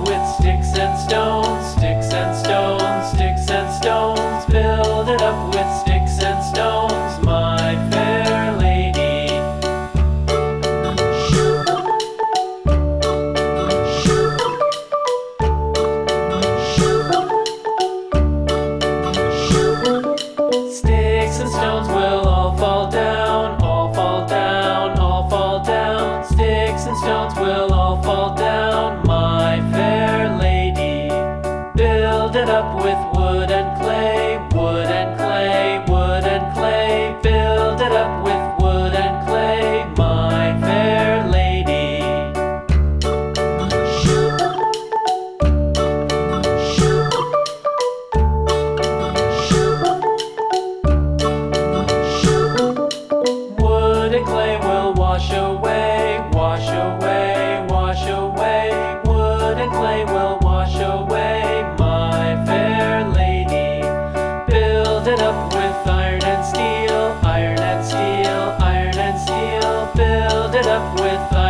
with sticks and stones, sticks and stones, sticks and stones. Build it up with sticks and stones, my fair lady. Shoo. Shoo. Shoo. Sticks and stones will all fall down, all fall down, all fall down. Sticks and stones will all fall down. up with wood. with iron and steel, iron and steel, iron and steel. Build it up with